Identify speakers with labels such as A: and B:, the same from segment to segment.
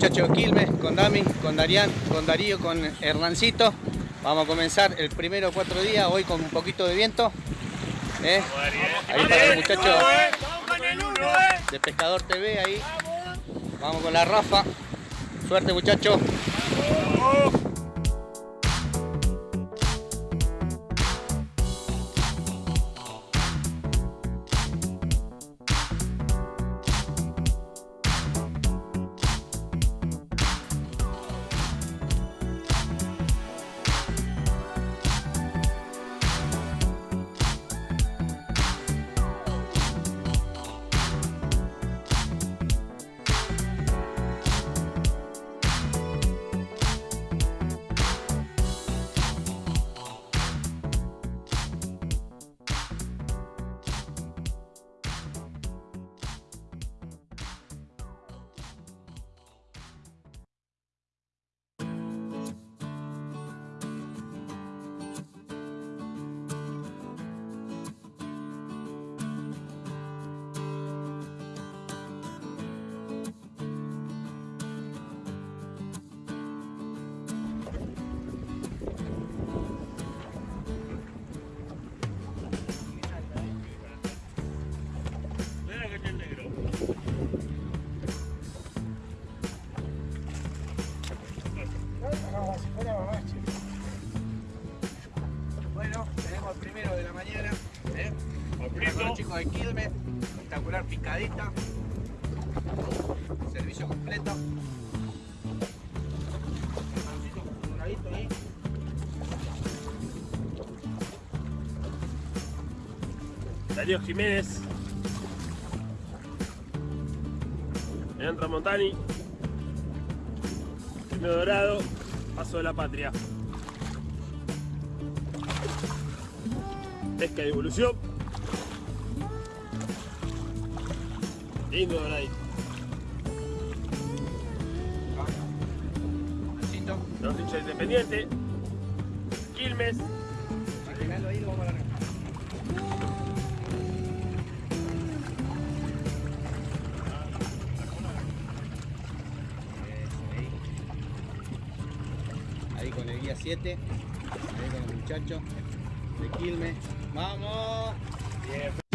A: muchachos de Quilmes, con Dami, con Darían, con Darío, con Hernancito. Vamos a comenzar el primero cuatro días, hoy con un poquito de viento. ¿eh? Ahí para los muchachos de Pescador TV, ahí. Vamos con la Rafa. Suerte muchachos. Servicio completo. Ahí.
B: Darío Jiménez. Leandro Tramontani. Primero Dorado. Paso de la Patria. Pesca de evolución. Lindo doradito.
A: Besito.
B: Los hinchas independiente. Quilmes.
A: Ahí, lo vamos a largar. Ahí con el guía 7, ahí con el muchacho de Quilmes. ¡Vamos! Bien.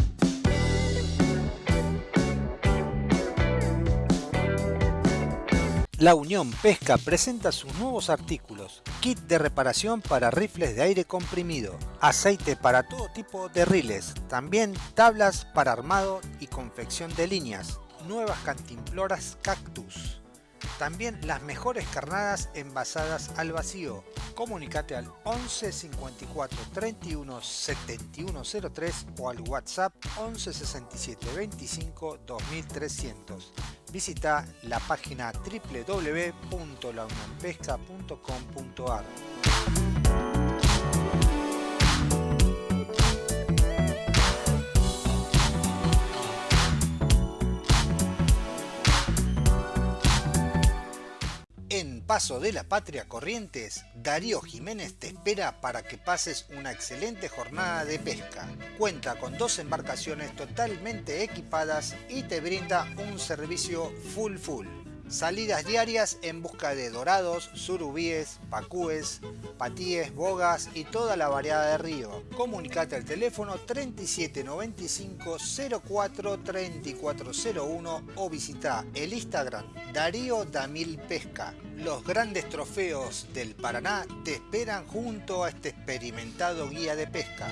C: La Unión Pesca presenta sus nuevos artículos. Kit de reparación para rifles de aire comprimido. Aceite para todo tipo de riles. También tablas para armado y confección de líneas. Nuevas cantimploras cactus. También las mejores carnadas envasadas al vacío. Comunicate al 11 54 31 71 03 o al WhatsApp 11 67 25 2300. Visita la página www.launionpesca.com.ar. Paso de la Patria Corrientes, Darío Jiménez te espera para que pases una excelente jornada de pesca. Cuenta con dos embarcaciones totalmente equipadas y te brinda un servicio full full. Salidas diarias en busca de dorados, surubíes, pacúes, patíes, bogas y toda la variedad de río. Comunicate al teléfono 3795 04 3401 o visita el Instagram Darío Damil Pesca. Los grandes trofeos del Paraná te esperan junto a este experimentado guía de pesca.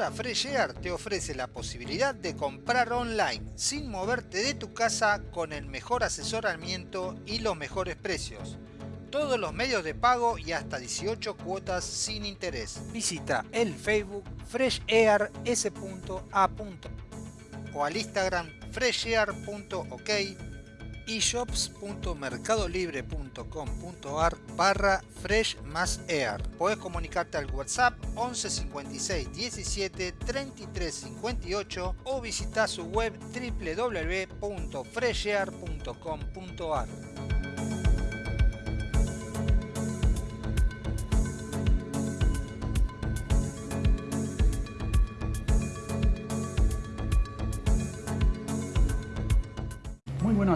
C: Ahora Fresh Air te ofrece la posibilidad de comprar online sin moverte de tu casa con el mejor asesoramiento y los mejores precios. Todos los medios de pago y hasta 18 cuotas sin interés. Visita el Facebook FreshAirS.A. o al Instagram freshair.ok eshops.mercadolibre.com.ar barra fresh más air. Puedes comunicarte al WhatsApp 11 56 17 33 58 o visitar su web www.freshair.com.ar.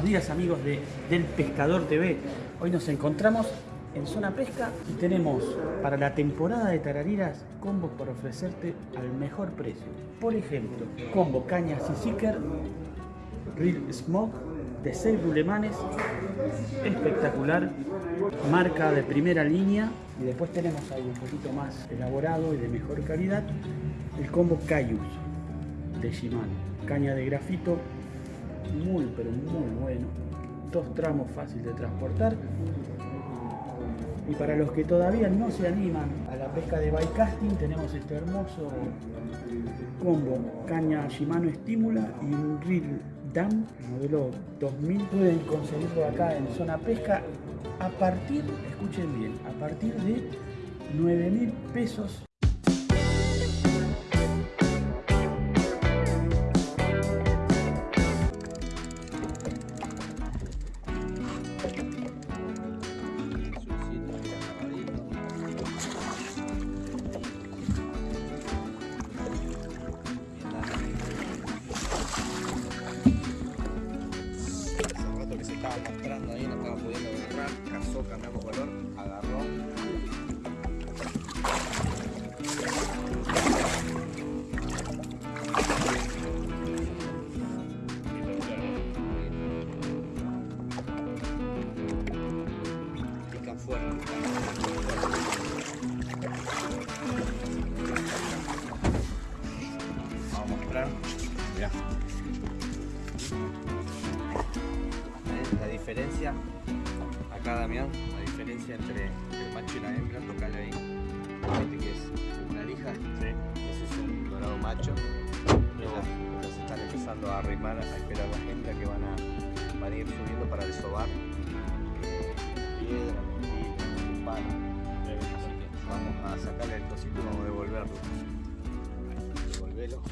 D: buenos días amigos de Del Pescador TV. Hoy nos encontramos en Zona Pesca y tenemos para la temporada de tarariras combos para ofrecerte al mejor precio. Por ejemplo, combo cañas y seeker, Real Smoke de 6 rulemanes, espectacular, marca de primera línea y después tenemos algo un poquito más elaborado y de mejor calidad, el combo Cayus de Shimano, caña de grafito muy pero muy bueno, dos tramos fácil de transportar. Y para los que todavía no se animan a la pesca de bycasting tenemos este hermoso combo. Caña Shimano Estímula y un reel Dam modelo 2000 pueden conseguirlo acá en zona pesca a partir, escuchen bien, a partir de 9 mil pesos
A: la diferencia entre el macho y la hembra, tocale ahí. Este que es una lija, ese es un dorado macho. Ellas se están empezando a arrimar, a esperar las hembras que van a, van a ir subiendo para desovar eh, piedra, mentira, palo. Así que vamos a sacarle el cosito y vamos a devolverlo. Devolvelo.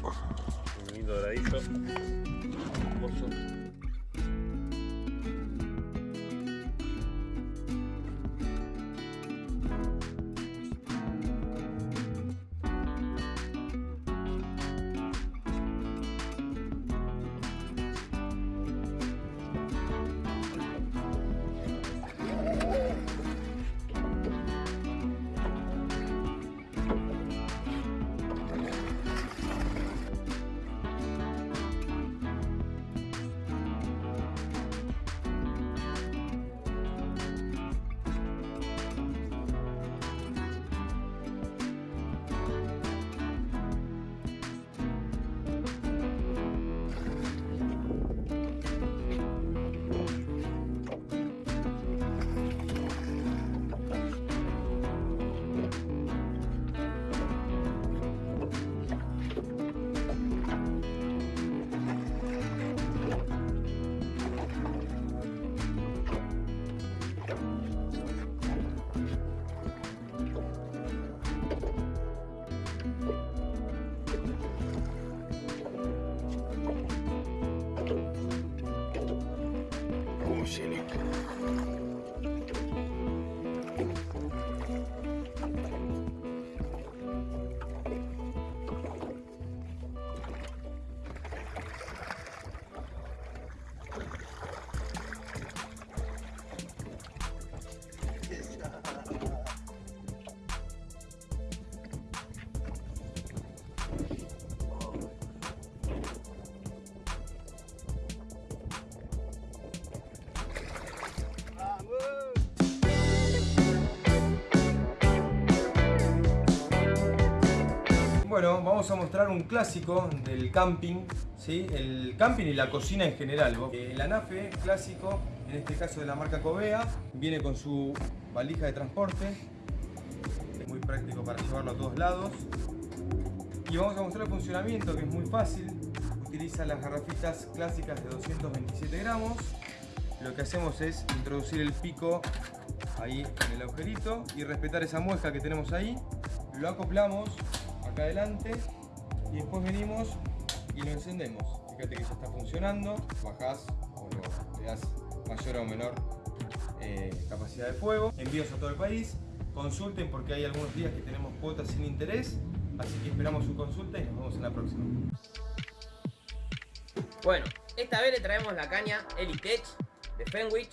E: Vamos a mostrar un clásico del camping, ¿sí? el camping y la cocina en general. El anafe clásico, en este caso de la marca Covea, viene con su valija de transporte, muy práctico para llevarlo a todos lados. Y vamos a mostrar el funcionamiento que es muy fácil, utiliza las garrafitas clásicas de 227 gramos, lo que hacemos es introducir el pico ahí en el agujerito y respetar esa muesca que tenemos ahí. Lo acoplamos acá adelante. Y después venimos y lo encendemos. Fíjate que ya está funcionando, bajás o le das mayor o menor eh, capacidad de fuego. Envíos a todo el país, consulten porque hay algunos días que tenemos cuotas sin interés, así que esperamos su consulta y nos vemos en la próxima.
F: Bueno, esta vez le traemos la caña Elitech de Fenwich,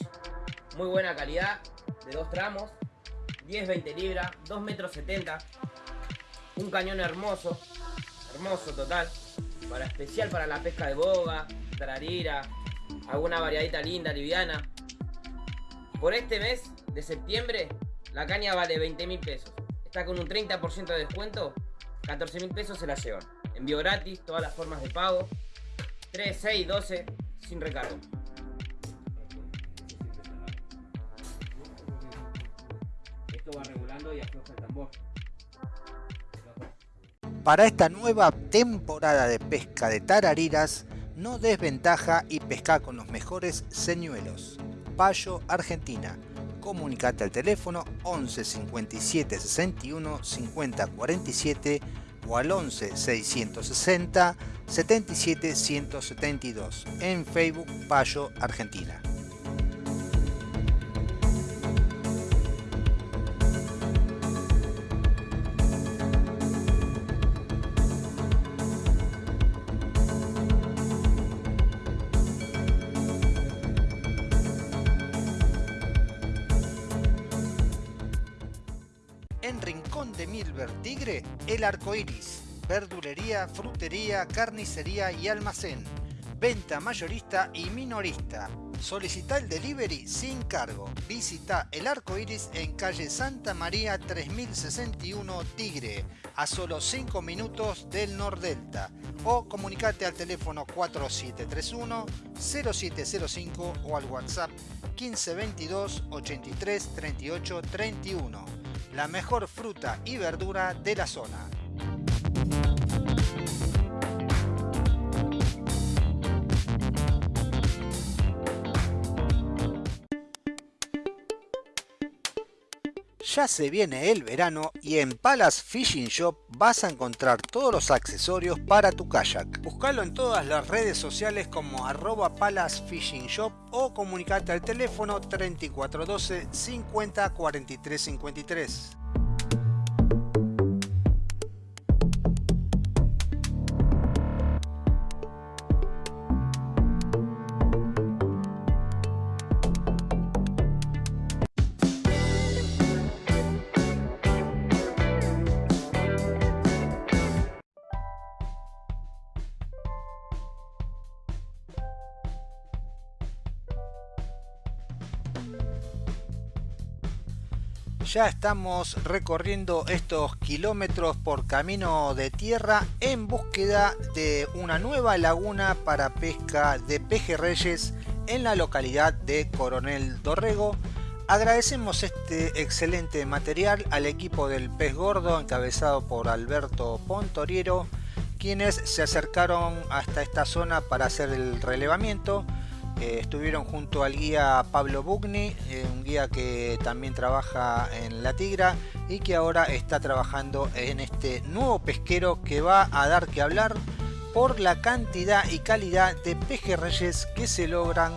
F: muy buena calidad, de dos tramos, 10-20 libras, 2 metros 70, un cañón hermoso, hermoso total, para especial para la pesca de boga, tararira, alguna variadita linda, liviana. Por este mes de septiembre, la caña vale 20 mil pesos. Está con un 30% de descuento, 14 mil pesos se la llevan. Envío gratis, todas las formas de pago. 3, 6, 12, sin recargo. Esto va regulando y afloja el tambor.
C: Para esta nueva temporada de pesca de tarariras, no desventaja y pesca con los mejores señuelos. Payo, Argentina. Comunicate al teléfono 11 57 61 50 47 o al 11 660 77 172 en Facebook Payo Argentina. El arco iris. Verdulería, frutería, carnicería y almacén. Venta mayorista y minorista. Solicita el delivery sin cargo. Visita el arco iris en calle Santa María 3061 Tigre, a solo 5 minutos del Nordelta. O comunicate al teléfono 4731 0705 o al WhatsApp 1522 83 38 31 la mejor fruta y verdura de la zona. Ya se viene el verano y en Palace Fishing Shop vas a encontrar todos los accesorios para tu kayak. Búscalo en todas las redes sociales como arroba Palace Fishing Shop o comunicate al teléfono 3412 50 43 53. Ya estamos recorriendo estos kilómetros por camino de tierra en búsqueda de una nueva laguna para pesca de pejerreyes en la localidad de Coronel Dorrego. Agradecemos este excelente material al equipo del pez gordo encabezado por Alberto Pontoriero, quienes se acercaron hasta esta zona para hacer el relevamiento eh, estuvieron junto al guía Pablo Bugni, eh, un guía que también trabaja en La Tigra y que ahora está trabajando en este nuevo pesquero que va a dar que hablar por la cantidad y calidad de pejerreyes que se logran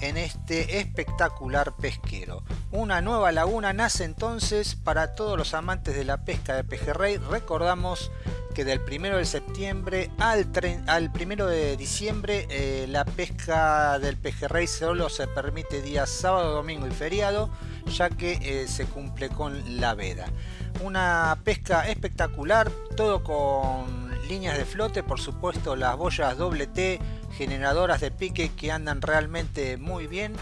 C: en este espectacular pesquero. Una nueva laguna nace entonces para todos los amantes de la pesca de pejerrey. Recordamos que del 1 de septiembre al, al 1 de diciembre eh, la pesca del pejerrey solo se permite días sábado, domingo y feriado, ya que eh, se cumple con la veda. Una pesca espectacular, todo con líneas de flote, por supuesto las boyas doble T, generadoras de pique que andan realmente muy bien.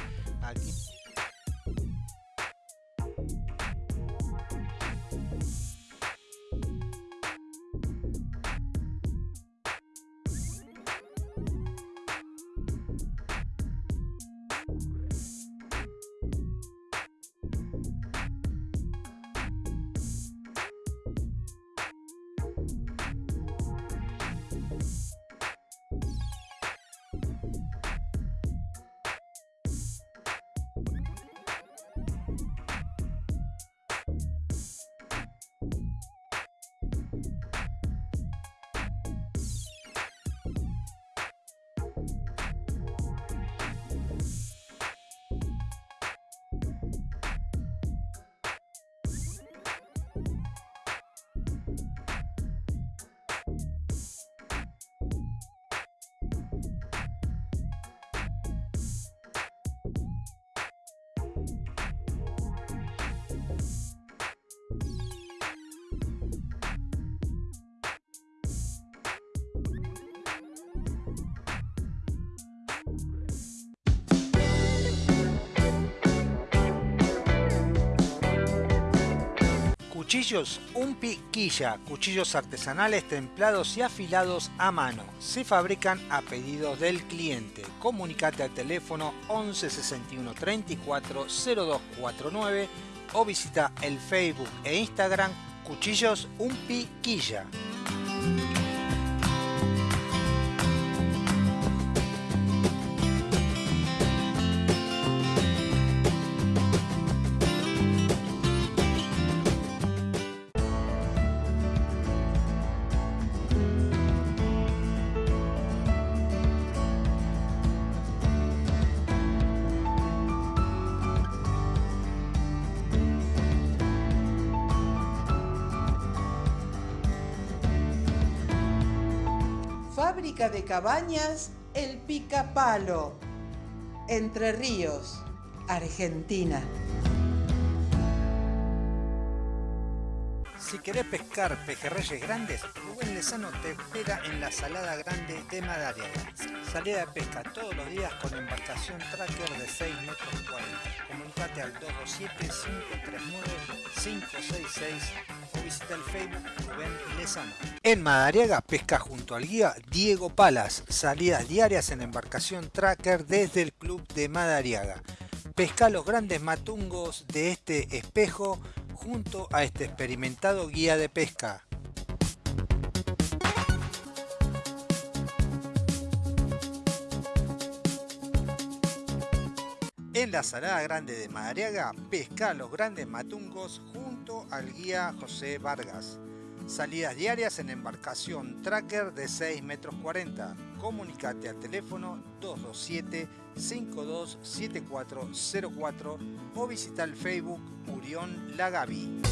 C: Cuchillos Un Piquilla, cuchillos artesanales templados y afilados a mano. Se fabrican a pedido del cliente. Comunicate al teléfono 11 61 34 0249 o visita el Facebook e Instagram Cuchillos Un
G: cabañas El Picapalo, Entre Ríos, Argentina.
C: Si querés pescar pejerreyes grandes, Rubén Lezano te espera en la Salada Grande de Madariaga. Salida de pesca todos los días con embarcación tracker de 6 metros 40. Comunicate al 227-539-566 o visita el Facebook Rubén Lezano. En Madariaga pesca junto al guía Diego Palas. Salidas diarias en embarcación tracker desde el club de Madariaga. Pesca los grandes matungos de este espejo junto a este experimentado guía de pesca. En la Salada Grande de Madariaga, pesca los grandes matungos junto al guía José Vargas. Salidas diarias en embarcación tracker de 6 metros 40. Comunicate al teléfono 227 527404 o visita el Facebook Urión Lagavi.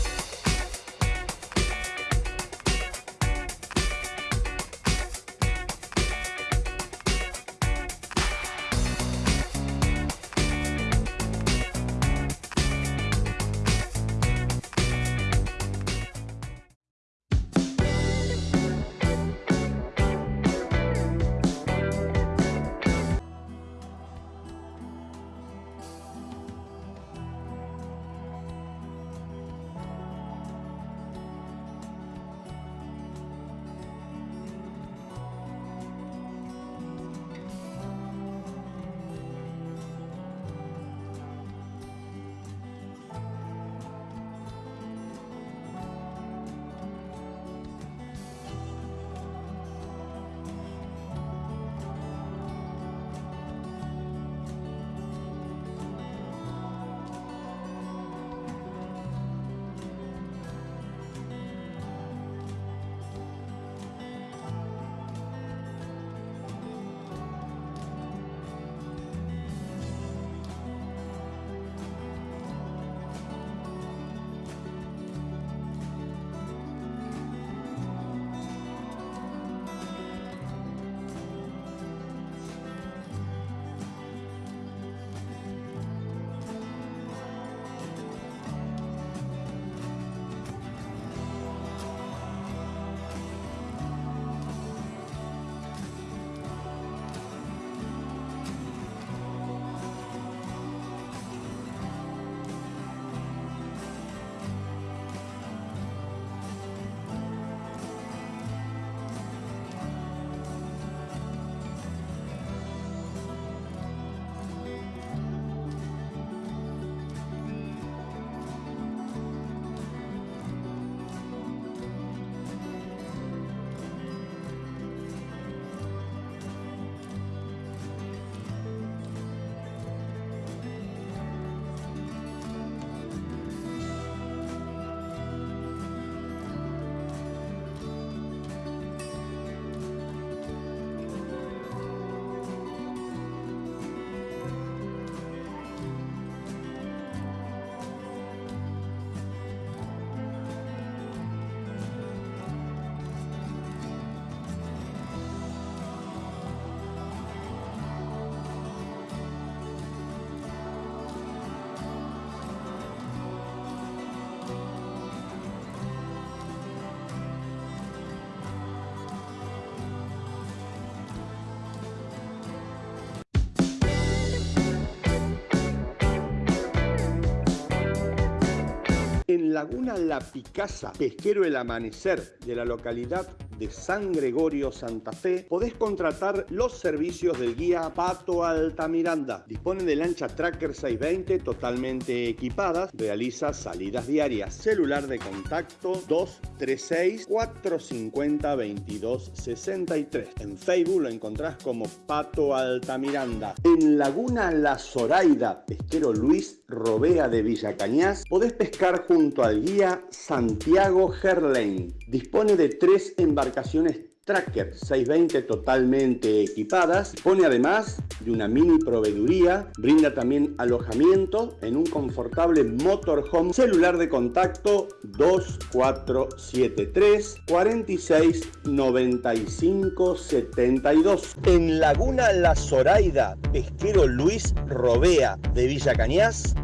H: En Laguna La Picasa, pesquero El Amanecer de la localidad de San Gregorio, Santa Fe, podés contratar los servicios del guía Pato Altamiranda. Dispone de lancha Tracker 620 totalmente equipadas, realiza salidas diarias. Celular de contacto 236 450 2263. En Facebook lo encontrás como Pato Altamiranda. En Laguna La Zoraida, pesquero Luis Robea de Villa Cañas, podés pescar junto al guía Santiago Gerlain. Dispone de tres embarcaciones Tracker 620 totalmente equipadas. Pone además de una mini proveeduría. Brinda también alojamiento en un confortable motorhome. Celular de contacto 2473 46 95 72. En Laguna La Zoraida, pesquero Luis Robea de Villa Cañas.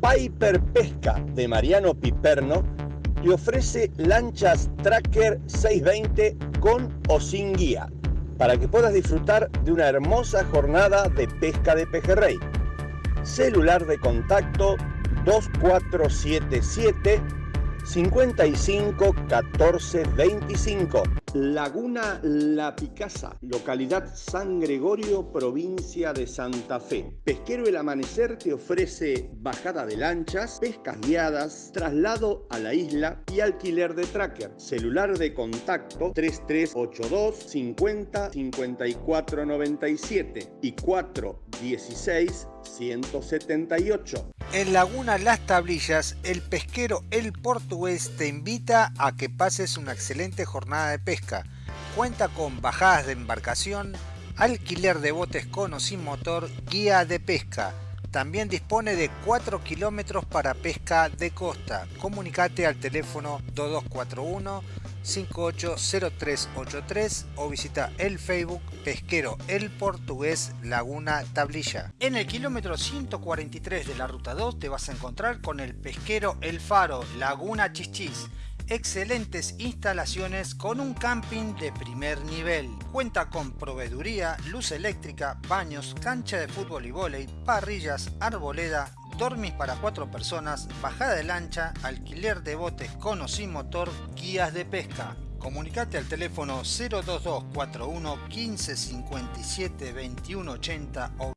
H: Piper Pesca de Mariano Piperno te ofrece lanchas Tracker 620 con o sin guía para que puedas disfrutar de una hermosa jornada de pesca de pejerrey. Celular de contacto 2477 55 14 25. Laguna La Picasa, localidad San Gregorio, provincia de Santa Fe. Pesquero El Amanecer te ofrece bajada de lanchas, pescas guiadas, traslado a la isla y alquiler de tracker. Celular de contacto 3382 50 54 97 y 416 178.
C: En Laguna Las Tablillas, el pesquero El Portugués te invita a que pases una excelente jornada de Cuenta con bajadas de embarcación, alquiler de botes con o sin motor, guía de pesca. También dispone de 4 kilómetros para pesca de costa. Comunicate al teléfono 2241 580383 o visita el Facebook Pesquero El Portugués Laguna Tablilla. En el kilómetro 143 de la ruta 2 te vas a encontrar con el Pesquero El Faro Laguna Chichis. Excelentes instalaciones con un camping de primer nivel. Cuenta con proveeduría, luz eléctrica, baños, cancha de fútbol y vóley, parrillas, arboleda, dormis para cuatro personas, bajada de lancha, alquiler de botes con o sin motor, guías de pesca. Comunicate al teléfono 02241 1557 2180 o